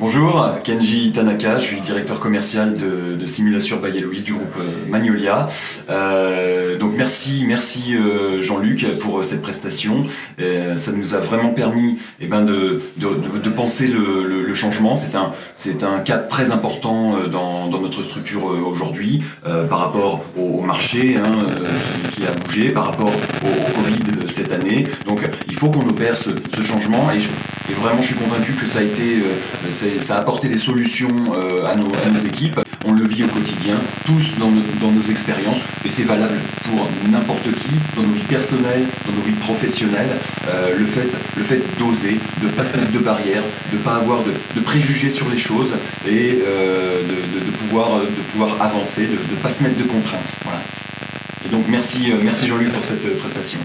Bonjour, Kenji Tanaka, je suis directeur commercial de, Simulation by Louise du groupe euh, Magnolia. Euh, donc merci, merci euh, Jean-Luc pour cette prestation. Ça nous a vraiment permis eh ben, de, de, penser le, changement. C'est un, c'est un très important dans, dans notre structure aujourd'hui par rapport au, marché hein, qui, a bougé, par rapport au, Covid cette année. Donc il faut qu'on opère ce, changement et je, et vraiment, je suis convaincu que ça a été, ça a apporté des solutions euh, à, nos, équipes. On le vit au quotidien, tous dans nos, expériences, et c'est valable pour n'importe qui, dans nos vies personnelles, dans nos vies professionnelles. Euh, le fait, le fait d'oser, de ne pas se mettre de barrières, de ne pas avoir de, préjugés sur les choses et euh, de, pouvoir, de pouvoir avancer, de ne pas se mettre de contraintes. Voilà. Et donc merci, merci Jean-Luc pour cette prestation.